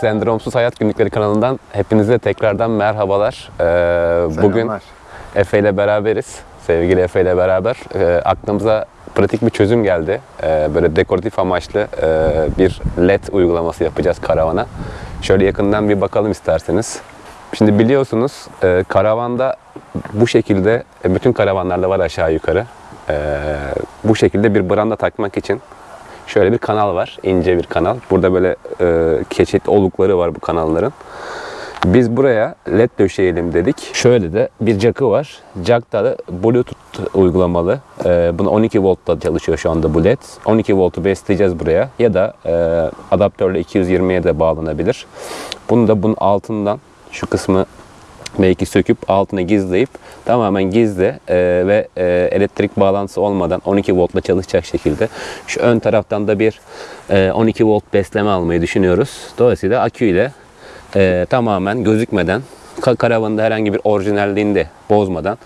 Sendromsuz Hayat Günlükleri kanalından hepinize tekrardan merhabalar. Ee, bugün. Efe ile beraberiz. Sevgili Efe ile beraber e, aklımıza pratik bir çözüm geldi. E, böyle dekoratif amaçlı e, bir LED uygulaması yapacağız karavana. Şöyle yakından bir bakalım isterseniz. Şimdi biliyorsunuz e, karavanda bu şekilde e, bütün karavanlarda var aşağı yukarı. E, bu şekilde bir branda takmak için şöyle bir kanal var. ince bir kanal. Burada böyle e, keçetli olukları var bu kanalların. Biz buraya led döşeyelim dedik. Şöyle de bir jack'ı var. Jack'ta da Bluetooth uygulamalı. Ee, bunu 12 voltta çalışıyor şu anda bu led. 12 voltu besleyeceğiz buraya. Ya da e, adaptörle 220'ye de bağlanabilir. Bunu da bunun altından şu kısmı belki söküp altına gizleyip tamamen gizli e, ve e, elektrik bağlantısı olmadan 12 voltla çalışacak şekilde şu ön taraftan da bir e, 12 volt besleme almayı düşünüyoruz. Dolayısıyla akü ile e, tamamen gözükmeden ka- karavanında herhangi bir orijinalliğini de bozmadan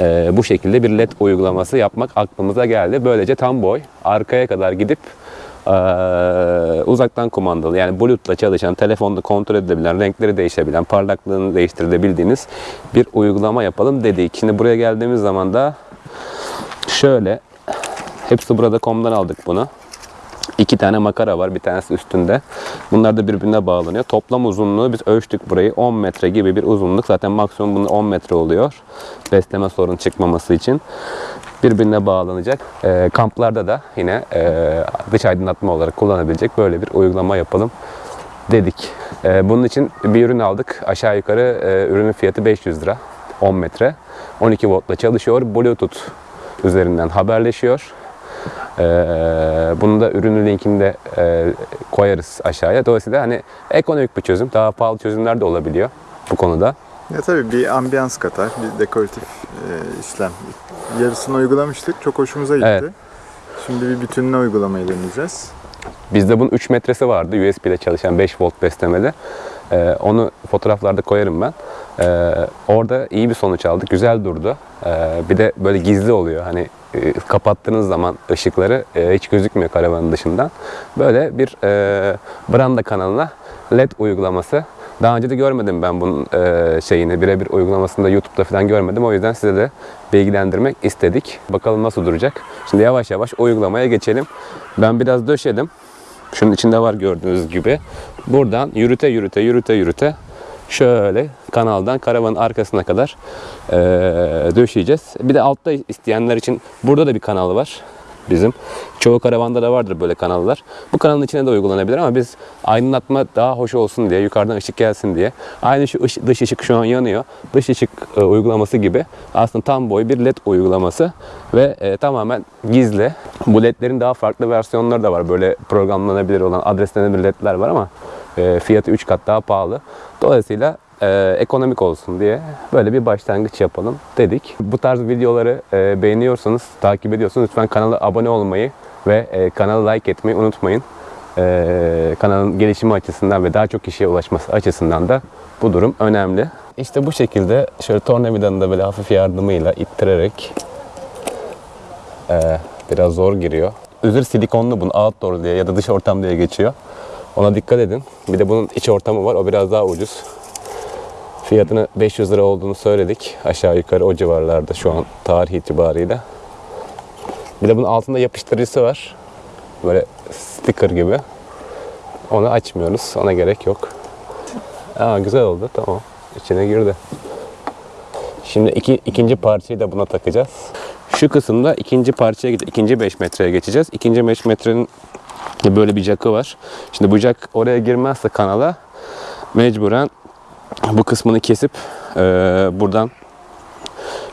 e, bu şekilde bir led uygulaması yapmak aklımıza geldi. Böylece tam boy arkaya kadar gidip e, uzaktan kumandalı yani Bluetooth'la çalışan, telefonda kontrol edilebilen, renkleri değişebilen, parlaklığını değiştirebildiğiniz bir uygulama yapalım dedik. Şimdi buraya geldiğimiz zaman da şöyle hepsi burada komdan aldık bunu. İki tane makara var. Bir tanesi üstünde. Bunlar da birbirine bağlanıyor. Toplam uzunluğu biz ölçtük burayı. 10 metre gibi bir uzunluk. Zaten maksimum bunun 10 metre oluyor. Besleme sorun çıkmaması için. Birbirine bağlanacak. Ee, kamplarda da yine e, dış aydınlatma olarak kullanabilecek böyle bir uygulama yapalım dedik. Ee, bunun için bir ürün aldık. Aşağı yukarı e, ürünün fiyatı 500 lira. 10 metre. 12 voltla çalışıyor. Bluetooth üzerinden haberleşiyor. Ee, bunu da ürünün linkini e, koyarız aşağıya. Dolayısıyla hani ekonomik bir çözüm. Daha pahalı çözümler de olabiliyor bu konuda. Ya tabii bir ambiyans katar, bir dekoratif e, işlem. Yarısını uygulamıştık, çok hoşumuza gitti. Evet. Şimdi bir bütününe uygulamayı deneyeceğiz. Bizde bunun 3 metresi vardı USB ile çalışan 5 volt beslemeli. Ee, onu fotoğraflarda koyarım ben. Ee, orada iyi bir sonuç aldık. Güzel durdu. Ee, bir de böyle gizli oluyor. Hani e, kapattığınız zaman ışıkları e, hiç gözükmüyor karavanın dışından. Böyle bir e, branda kanalına LED uygulaması. Daha önce de görmedim ben bunun e, şeyini, birebir uygulamasını da YouTube'da falan görmedim. O yüzden size de bilgilendirmek istedik. Bakalım nasıl duracak. Şimdi yavaş yavaş uygulamaya geçelim. Ben biraz döşedim. Şunun içinde var gördüğünüz gibi. Buradan yürüte yürüte yürüte yürüte şöyle kanaldan karavanın arkasına kadar eee, döşeyeceğiz. Bir de altta isteyenler için burada da bir kanal var bizim. Çoğu karavanda da vardır böyle kanallar. Bu kanalın içine de uygulanabilir ama biz aydınlatma daha hoş olsun diye, yukarıdan ışık gelsin diye. Aynı şu ış- dış ışık şu an yanıyor. Dış ışık e, uygulaması gibi aslında tam boy bir led uygulaması ve e, tamamen gizli. Bu ledlerin daha farklı versiyonları da var. Böyle programlanabilir olan, adreslenebilir ledler var ama e, fiyatı 3 kat daha pahalı. Dolayısıyla e, ekonomik olsun diye böyle bir başlangıç yapalım dedik. Bu tarz videoları e, beğeniyorsanız, takip ediyorsanız lütfen kanala abone olmayı ve e, kanala like etmeyi unutmayın. E, kanalın gelişimi açısından ve daha çok kişiye ulaşması açısından da bu durum önemli. İşte bu şekilde şöyle tornavidanın da böyle hafif yardımıyla ittirerek e, biraz zor giriyor. Üzeri silikonlu bunun outdoor diye ya da dış ortam diye geçiyor. Ona dikkat edin. Bir de bunun iç ortamı var. O biraz daha ucuz. Fiyatını 500 lira olduğunu söyledik. Aşağı yukarı o civarlarda şu an tarih itibariyle. Bir de bunun altında yapıştırıcısı var. Böyle sticker gibi. Onu açmıyoruz. Ona gerek yok. Aa, güzel oldu. Tamam. İçine girdi. Şimdi iki, ikinci parçayı da buna takacağız. Şu kısımda ikinci parçaya. İkinci 5 metreye geçeceğiz. İkinci 5 metrenin böyle bir jack'ı var. Şimdi bu jack oraya girmezse kanala mecburen bu kısmını kesip eee, buradan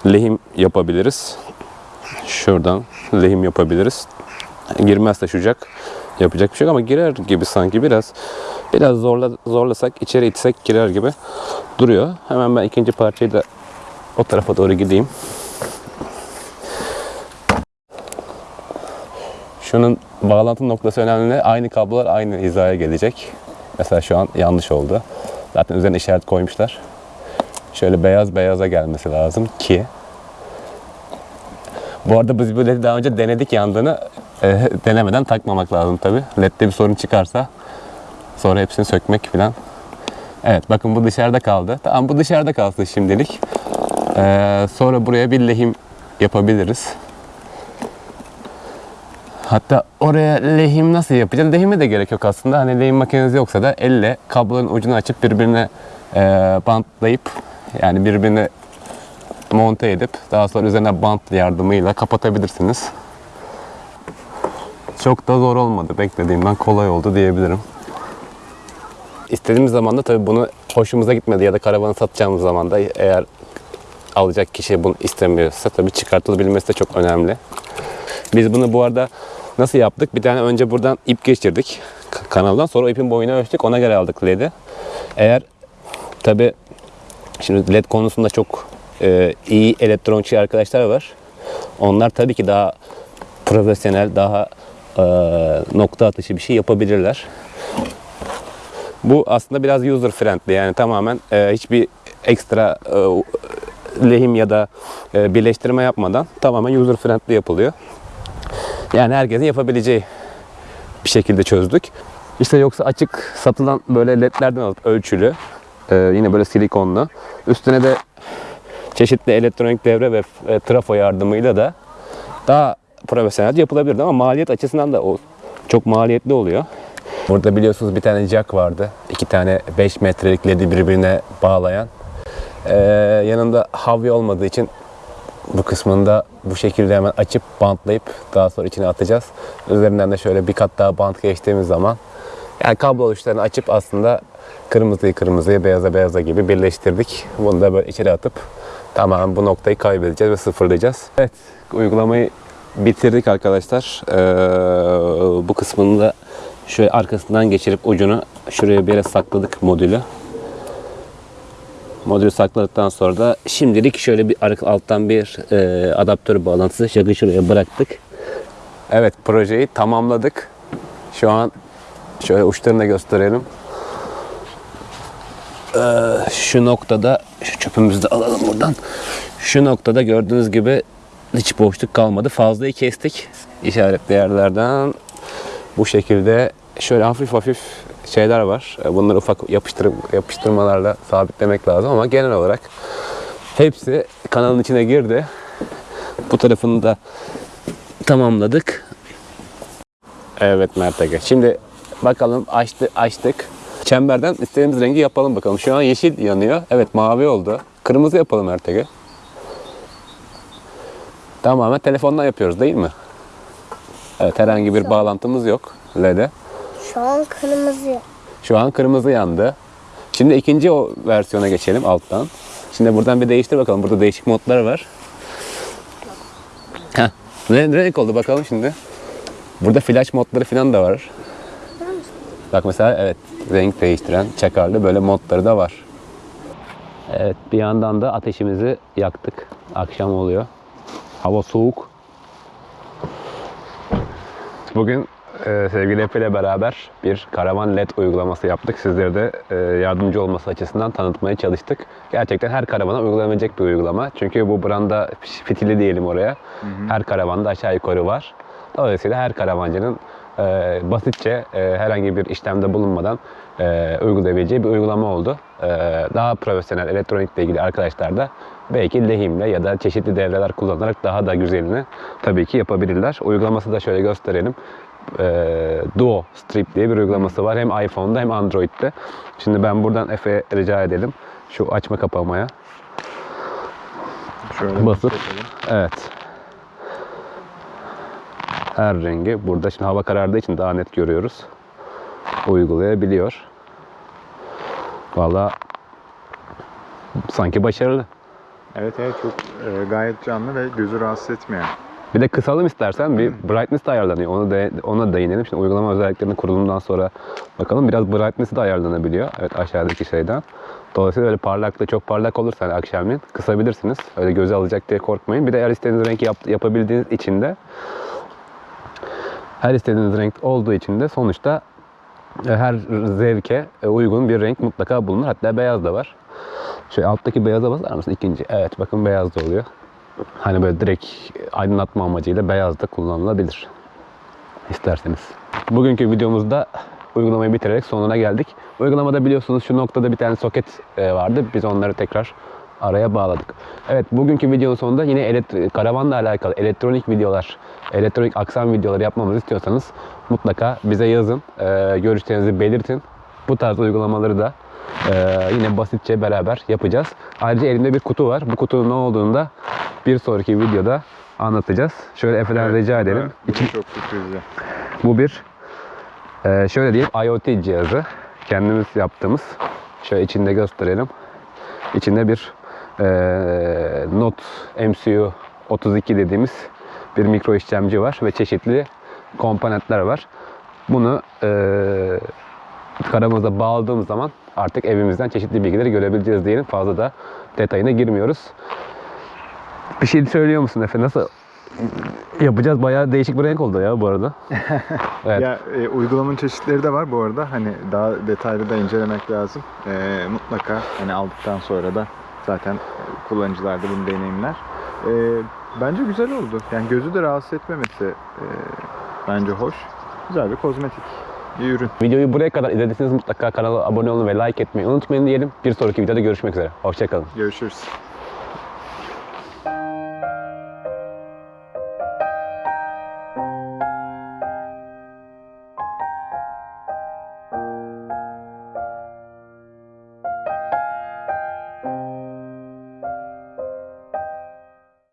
lehim yapabiliriz. Şuradan lehim yapabiliriz. Girmezse şu jack yapacak bir şey ama girer gibi sanki biraz biraz zorla zorlasak içeri itsek girer gibi duruyor. Hemen ben ikinci parçayı da o tarafa doğru gideyim. Şunun bağlantı noktası önemli. Aynı kablolar aynı hizaya gelecek. Mesela şu an yanlış oldu. Zaten üzerine işaret koymuşlar. Şöyle beyaz beyaza gelmesi lazım ki bu arada biz bu LED'i daha önce denedik yandığını. E, denemeden takmamak lazım tabi. LED'de bir sorun çıkarsa Sonra hepsini sökmek falan. Evet bakın bu dışarıda kaldı. Tamam bu dışarıda kalsın şimdilik. Ee, sonra buraya bir lehim yapabiliriz. Hatta oraya lehim nasıl yapacağız? Lehime de gerek yok aslında. Hani lehim makineniz yoksa da elle kablonun ucunu açıp birbirine e, bantlayıp yani birbirine monte edip daha sonra üzerine bant yardımıyla kapatabilirsiniz. Çok da zor olmadı. Beklediğimden kolay oldu diyebilirim. İstediğimiz zaman da tabii bunu hoşumuza gitmedi ya da karavanı satacağımız zaman da eğer alacak kişi bunu istemiyorsa tabii çıkartılabilmesi de çok önemli. Biz bunu bu arada nasıl yaptık? Bir tane önce buradan ip geçirdik kanaldan. Sonra ipin boyunu ölçtük. Ona göre aldık LED'i. Eğer tabi şimdi LED konusunda çok e, iyi elektronikçi arkadaşlar var. Onlar tabii ki daha profesyonel, daha e, nokta atışı bir şey yapabilirler. Bu aslında biraz user friendly yani tamamen e, hiçbir ekstra e, lehim ya da e, birleştirme yapmadan tamamen user friendly yapılıyor. Yani herkesin yapabileceği bir şekilde çözdük. İşte yoksa açık satılan böyle ledlerden alıp ölçülü e, yine böyle silikonlu üstüne de çeşitli elektronik devre ve e, trafo yardımıyla da daha profesyonelce yapılabilirdi ama maliyet açısından da o çok maliyetli oluyor. Burada biliyorsunuz bir tane jack vardı. iki tane 5 metrelik ledi birbirine bağlayan. Ee, yanında havya olmadığı için bu kısmında bu şekilde hemen açıp bantlayıp daha sonra içine atacağız. Üzerinden de şöyle bir kat daha bant geçtiğimiz zaman yani kablo uçlarını açıp aslında kırmızıyı kırmızıya, beyaza beyaza gibi birleştirdik. Bunu da böyle içeri atıp tamamen bu noktayı kaybedeceğiz ve sıfırlayacağız. Evet, uygulamayı bitirdik arkadaşlar. Ee, bu kısmını da şöyle arkasından geçirip ucunu şuraya bir yere sakladık modülü. Modülü sakladıktan sonra da şimdilik şöyle bir alttan bir e, adaptör bağlantısı şakı şuraya bıraktık. Evet projeyi tamamladık. Şu an şöyle uçlarını da gösterelim. Ee, şu noktada şu çöpümüzü de alalım buradan. Şu noktada gördüğünüz gibi hiç boşluk kalmadı. Fazlayı kestik işaretli yerlerden. Bu şekilde şöyle hafif hafif şeyler var. E, Bunları ufak yapıştır, yapıştırmalarla sabitlemek lazım ama genel olarak hepsi kanalın içine girdi. Bu tarafını da tamamladık. Evet Mert. Şimdi bakalım açtı, açtık. Çemberden istediğimiz rengi yapalım bakalım. Şu an yeşil yanıyor. Evet mavi oldu. Kırmızı yapalım Mert Ege. Tamamen telefondan yapıyoruz değil mi? Evet herhangi bir bağlantımız yok LED'e. Şu an kırmızı. Şu an kırmızı yandı. Şimdi ikinci o versiyona geçelim alttan. Şimdi buradan bir değiştir bakalım. Burada değişik modlar var. Heh. Ne, renk oldu bakalım şimdi. Burada flash modları falan da var. Bak mesela evet renk değiştiren çakarlı böyle modları da var. Evet bir yandan da ateşimizi yaktık. Akşam oluyor. Hava soğuk. Bugün e, sevgili Efe ile beraber bir karavan LED uygulaması yaptık. Sizlere de e, yardımcı olması açısından tanıtmaya çalıştık. Gerçekten her karavana uygulanabilecek bir uygulama. Çünkü bu branda fitili diyelim oraya. Her karavanda aşağı yukarı var. Dolayısıyla her karavancının e, basitçe e, herhangi bir işlemde bulunmadan e, uygulayabileceği bir uygulama oldu. E, daha profesyonel elektronikle ilgili arkadaşlar da belki lehimle ya da çeşitli devreler kullanarak daha da güzelini tabii ki yapabilirler. Uygulaması da şöyle gösterelim. E, Duo Strip diye bir uygulaması var. Hem iPhone'da hem Android'de. Şimdi ben buradan Efe rica edelim. Şu açma kapamaya. Şöyle Basıp. Evet. Her rengi burada. Şimdi hava karardığı için daha net görüyoruz. Uygulayabiliyor. Valla sanki başarılı. Evet evet çok e, gayet canlı ve gözü rahatsız etmeyen. Bir de kısalım istersen bir brightness de ayarlanıyor. Onu da ona değinelim. Şimdi uygulama özelliklerinin kurulumundan sonra bakalım. Biraz brightness de ayarlanabiliyor. Evet aşağıdaki şeyden. Dolayısıyla öyle parlaklığı çok parlak olursa hani akşamleyin kısabilirsiniz. Öyle göze alacak diye korkmayın. Bir de eğer istediğiniz renk yap, yapabildiğiniz için de her istediğiniz renk olduğu için de sonuçta e, her zevke e, uygun bir renk mutlaka bulunur. Hatta beyaz da var. Şöyle alttaki beyaza basar mısın? İkinci. Evet bakın beyaz da oluyor. Hani böyle direkt aydınlatma amacıyla beyaz da kullanılabilir. İsterseniz. Bugünkü videomuzda uygulamayı bitirerek sonuna geldik. Uygulamada biliyorsunuz şu noktada bir tane soket e, vardı. Biz onları tekrar araya bağladık. Evet bugünkü videonun sonunda yine karavanla alakalı elektronik videolar, elektronik aksam videoları yapmamızı istiyorsanız mutlaka bize yazın. E, görüşlerinizi belirtin. Bu tarz uygulamaları da e, yine basitçe beraber yapacağız. Ayrıca elimde bir kutu var. Bu kutunun ne olduğunu da bir sonraki videoda anlatacağız. Şöyle Efe'den rica edelim. İçin çok sürprizli. Bu bir e, şöyle diyeyim IoT cihazı. Kendimiz yaptığımız. Şöyle içinde gösterelim. İçinde bir e, Note MCU 32 dediğimiz bir mikro işlemci var ve çeşitli komponentler var. Bunu e, karamıza bağladığımız zaman artık evimizden çeşitli bilgileri görebileceğiz diyelim. Fazla da detayına girmiyoruz. Bir şey söylüyor musun Efe? Nasıl yapacağız? Bayağı değişik bir renk oldu ya bu arada. Evet. Ya e, uygulamanın çeşitleri de var bu arada. Hani daha detaylı da incelemek lazım. E, mutlaka hani aldıktan sonra da zaten kullanıcılar da bunu deneyimler. E, bence güzel oldu. Yani gözü de rahatsız etmemesi e, bence hoş. Güzel bir kozmetik bir ürün. Videoyu buraya kadar izlediyseniz mutlaka kanala abone olun ve like etmeyi unutmayın diyelim. Bir sonraki videoda görüşmek üzere. Hoşçakalın. Görüşürüz.